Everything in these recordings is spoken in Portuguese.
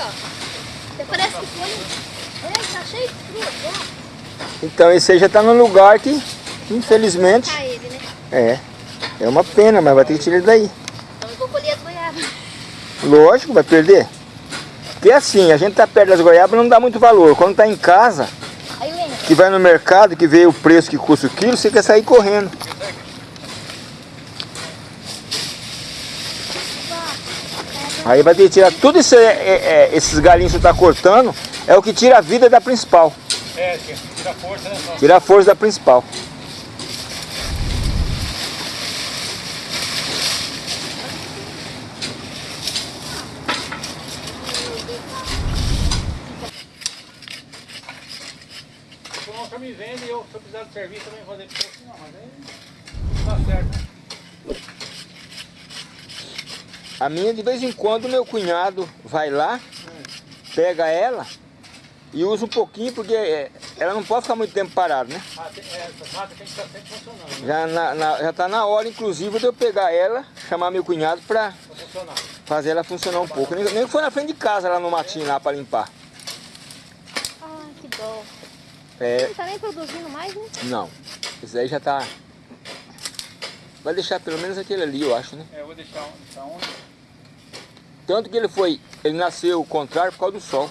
ó. Parece que foi... É, tá cheio de fruta. Então esse aí já tá num lugar que, infelizmente, ele, né? é. É uma pena, mas vai ter que tirar ele daí. Então eu vou colher as goiabas. Lógico, vai perder. Porque assim, a gente tá perto das goiabas não dá muito valor. Quando tá em casa, que vai no mercado, que vê o preço que custa o quilo, você quer sair correndo. Aí vai ter que tirar tudo isso, aí, é, é, esses galinhos que você tá cortando, é o que tira a vida da principal. É, tira a força, né? Tira a força da principal. O João me vende e eu, se eu precisar de serviço, também vou fazer pra você. Não, mas aí não dá certo, né? A minha, de vez em quando, meu cunhado vai lá, pega ela e usa um pouquinho, porque é, ela não pode ficar muito tempo parada, né? Ah, é, essas máquinas tem que estar sempre funcionando, né? Já, na, na- já tá na hora, inclusive, de eu pegar ela, chamar meu cunhado funcionar. fazer ela funcionar um pouco. Nem, nem foi na frente de casa, lá no matinho, lá pra limpar. Ah, que dó. É, Não tá nem produzindo mais, né? não, esse aí já tá... Vai deixar pelo menos aquele ali, eu acho, né? É, eu vou deixar, deixar um. Tanto que ele foi, ele nasceu o contrário por causa do sol.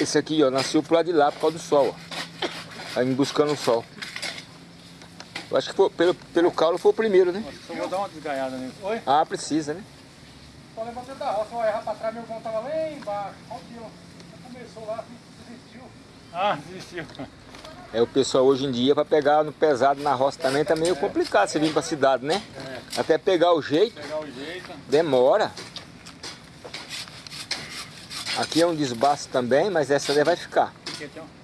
Esse aqui, ó, nasceu pro lado de lá por causa do sol, ó. Aí buscando o sol. Eu acho que foi, pelo, pelo caule foi o primeiro, né? Acho que só vou dar uma desgaiada nele. Oi? Ah, precisa, né? Só levantei da roça, errar pra trás, meu pão tava lá embaixo. Olha aqui, ó. Começou lá, desistiu. Ah, desistiu. É, o pessoal hoje em dia, para pegar no pesado na roça também, tá meio complicado você vir pra cidade, né? Até pegar o jeito, Pegar o jeito. demora. Aqui é um desbaste também, mas essa daí vai ficar. Aqui, aqui, ó.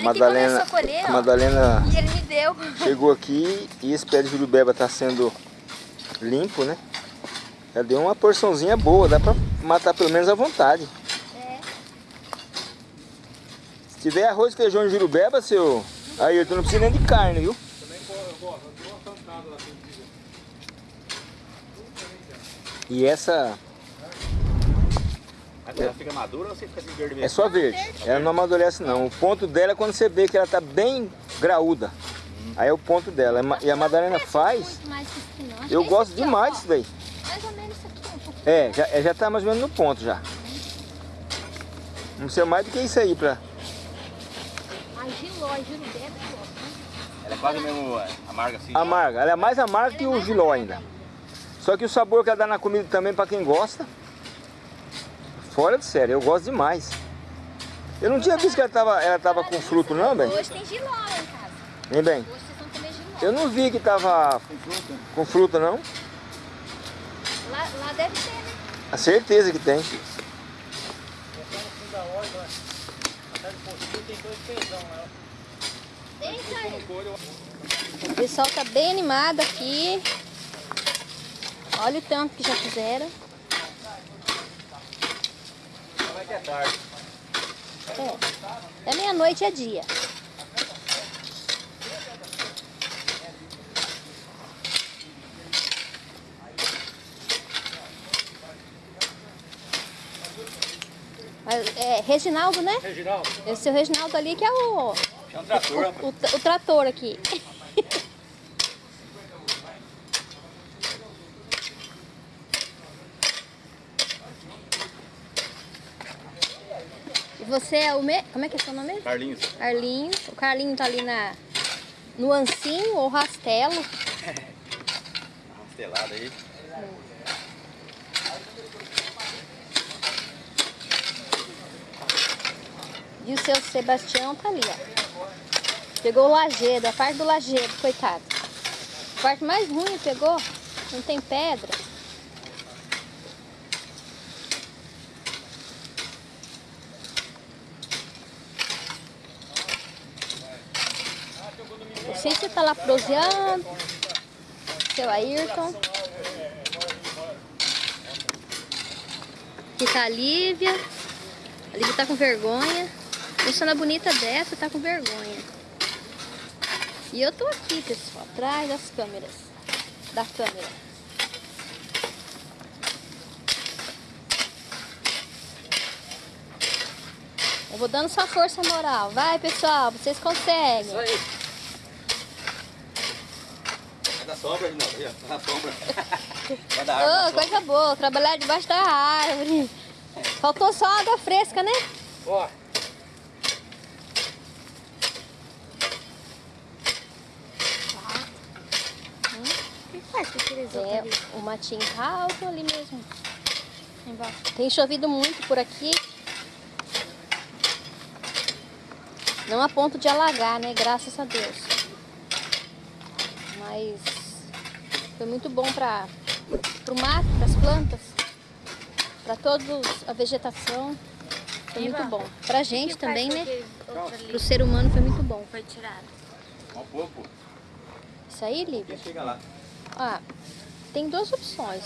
Ele Madalena- a colher, A. Madalena E chegou aqui e esse pé de jurubeba tá sendo limpo, né? Já deu uma porçãozinha boa, dá pra matar pelo menos à vontade. É. Se tiver arroz, feijão e jurubeba, seu... Aí, tu não precisa nem de carne, viu? Também go- eu gosto, eu gosto tanto lá. assim, de- E essa Ela fica madura ou você fica assim verde é mesmo? só verde. Ela não amadurece não. O ponto dela é quando você vê que ela tá bem graúda. Aí é o ponto dela. E a Madalena faz, eu gosto demais disso daí. Mais ou menos isso aqui, um pouco. É, já, é, já tá mais ou menos no ponto já. Não precisa mais do que isso aí pra... A giló, a jurubeba, ó. Ela é quase mesmo é, amarga assim. Amarga. Ela é mais amarga que o giló ainda. Só que o sabor que ela dá na comida também pra quem gosta. Fora de sério, eu gosto demais. Eu não tinha visto que ela tava, ela tava com fruto não, bem? Hoje tem giló lá em casa. Nem bem. Hoje vocês vão comer giló. Eu não vi que tava com fruta não. Lá, lá deve ter, né? A certeza que tem. O pessoal tá bem animado aqui. Olha o tanto que já fizeram. Vai que é tarde. É, meia-noite é dia. É, Reginaldo, né? Reginaldo, Esse é o Reginaldo ali que é o, É um trator, o, o, o trator aqui. Você é o me... Como é que é seu nome? Carlinhos. Carlinhos. O Carlinho tá ali na... No ancinho ou rastelo. Rastelada aí. E o seu Sebastião tá ali, ó. Pegou o lajedo, a parte do lajedo, coitado. A parte mais ruim pegou. Não tem pedra. Não sei se tá lá proseando. Seu Ayrton. Aqui tá a Lívia. A Lívia tá com vergonha. Persona bonita dessa tá com vergonha. E eu tô aqui, pessoal, atrás das câmeras. Da câmera. Eu vou dando sua força moral. Vai, pessoal, vocês conseguem. Isso aí. Vai dar sombra de novo, aí, ó. Vai dar sombra. Vai Ô, água. coisa boa, trabalhar debaixo da árvore. Faltou só água fresca, né? Ó, O que faz com aqueles é, o matinho tá alto ali mesmo. Embaixo. Tem chovido muito por aqui. Não a ponto de alagar, né? Graças a Deus. Mas foi muito bom para o mato, para as plantas, para toda a vegetação. Foi muito bom. Pra gente também, né? Pro ser humano foi muito bom. Foi tirado. Um pouco. Isso aí, Lívia? Chega lá. Ah, tem duas opções.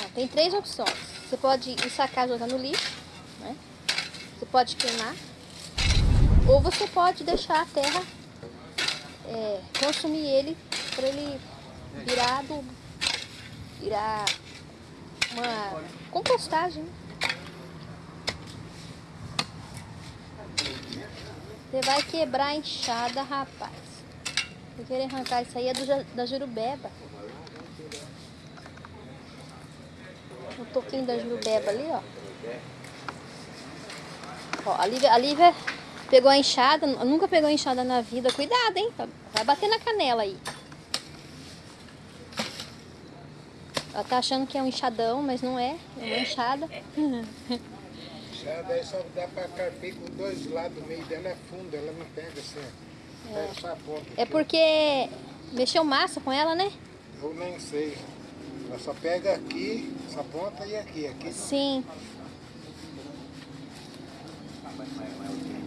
Não, tem três opções. Você pode ensacar e jogar no lixo, né? Você pode queimar. Ou você pode deixar a terra é, consumir ele para ele virar. Virar uma compostagem. Você vai quebrar a enxada, rapaz. Eu querer arrancar isso aí é do, da jurubeba. O toquinho da jurubeba ali, ó. Ó, a Lívia, a Lívia pegou a enxada, nu- nunca pegou enxada na vida. Cuidado, hein? Vai bater na canela aí. Ela tá achando que é um enxadão, mas não é. É uma enxada. Já daí só dá pra carpir com dois lados, o meio dela é fundo, ela não pega assim. Pega só a ponta. É porque mexeu massa com ela, né? Eu nem sei. Ela só pega aqui, essa ponta e aqui. Aqui Sim.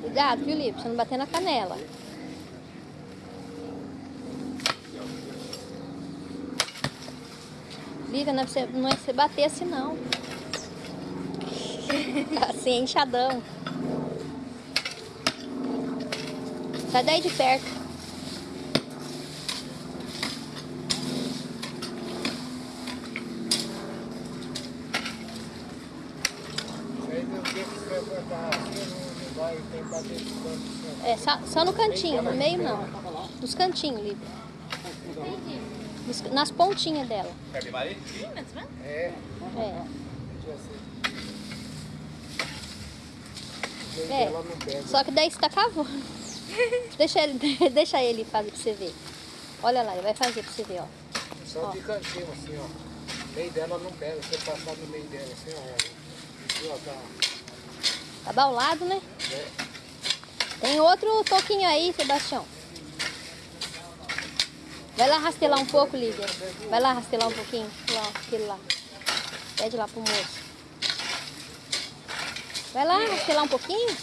Cuidado, viu, Lipe? Você não bater na canela. Não é, pra você, não é pra você bater assim, não. Assim, enxadão. Sai daí de perto. É, só, só no cantinho, no meio não. Nos cantinhos, Lívia. Nas pontinhas dela. É, É. É. Só que daí você tá cavando. deixa, ele, deixa ele fazer pra você ver. Olha lá, ele vai fazer pra você ver, ó. Só de cantinho assim, ó. O meio dela não pega, você passar no meio dela assim, ó. Ó, tá. Tá baulado, né? É. Tem outro toquinho aí, Sebastião. Vai lá rastelar um pouco, Lívia. Vai lá rastelar um pouquinho. Lá, aquele lá. Pede lá pro moço. Vai lá rastelar um pouquinho.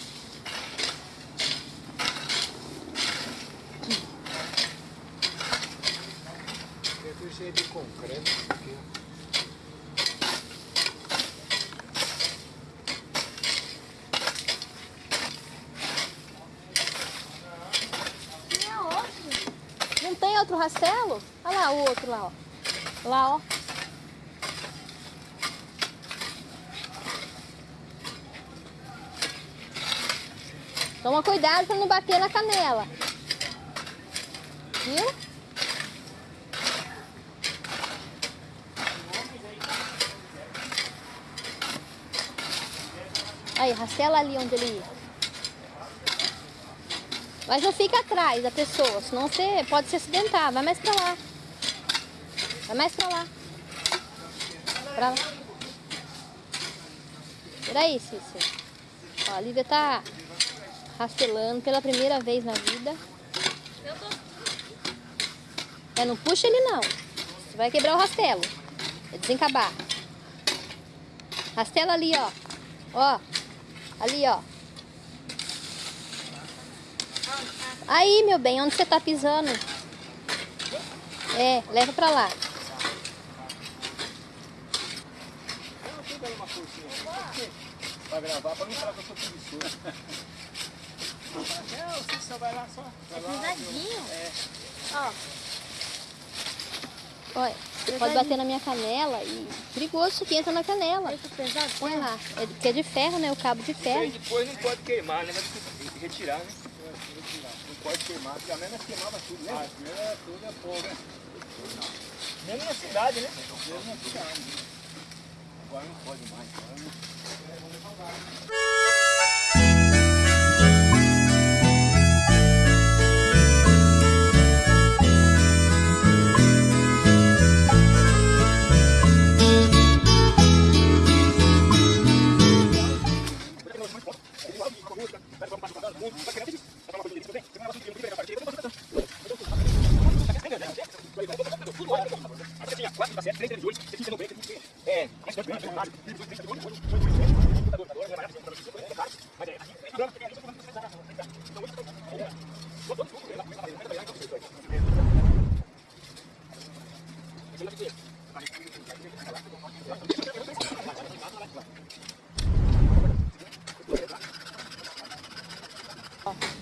Cheio de concreto. isso Aqui, ó. Não tem outro rastelo? Olha lá o outro lá, ó. Lá, ó. Toma cuidado pra não bater na canela. Viu? Aí, rastela ali onde ele ia. Mas não fica atrás da pessoa, senão você pode se acidentar. Vai mais pra lá. Vai mais pra lá. Pra lá. Peraí, Cícero. Ó, a Lívia tá rastelando pela primeira vez na vida. É, não puxa ele não. Você vai quebrar o rastelo. É desencabar. Rastela ali, ó. Ó. Ali, ó. Aí, meu bem, onde você tá pisando? É, leva pra lá. Pra gravar, pra não falar que eu sou preguiçoso. Não, você só vai lá só. É pesadinho. É. Ó. Olha, você pode bater na minha canela e perigoso isso aqui entra na canela. Esse pesado? Põe lá. É, que é de ferro, né? O cabo de ferro. depois não pode queimar, né? Mas tem que retirar, né? Não pode queimar, porque a mesma queimava tudo, né? Ah, primeiro tudo é fogo, né? Mesmo na cidade, né? Mesmo na cidade. Agora não pode mais. Agora não...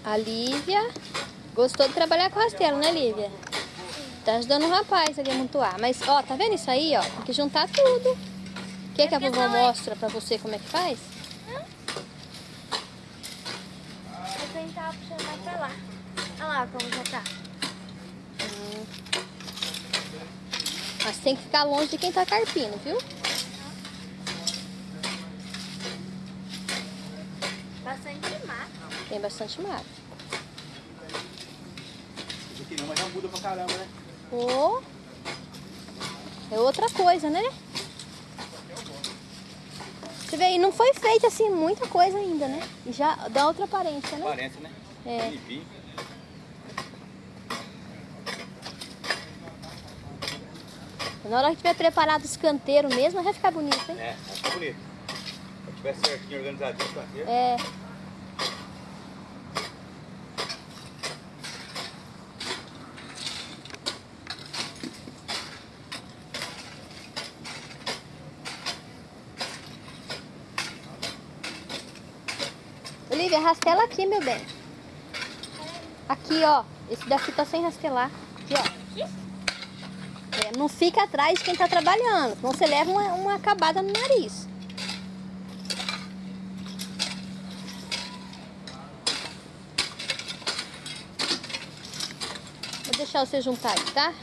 A Lívia gostou de trabalhar com rastelo, né, Lívia? Tá ajudando o rapaz ali a montuar. Mas, ó, tá vendo isso aí, ó? Tem que juntar tudo. Quer que a vovó mostra pra você como é que faz? Vou tentar puxar mais pra lá. Olha lá como já tá. Hum. Mas tem que ficar longe de quem tá carpindo, viu? Bastante mato. Tem bastante mato. Isso aqui não, mas já muda pra caramba, né? Ô, é outra coisa, né? Você vê aí, não foi feita assim muita coisa ainda, né? E já dá outra aparência, né? Parece, né? É. Na hora que tiver preparado os canteiros mesmo, vai ficar bonito, hein? É, vai ficar bonito. Se tiver certinho, organizadinho, o canteiro. É. rastela aqui, meu bem. Aqui, ó. Esse daqui tá sem rastelar. Aqui, ó. É, não fica atrás de quem tá trabalhando, senão você leva uma, uma acabada no nariz. Vou deixar você juntar aí, tá?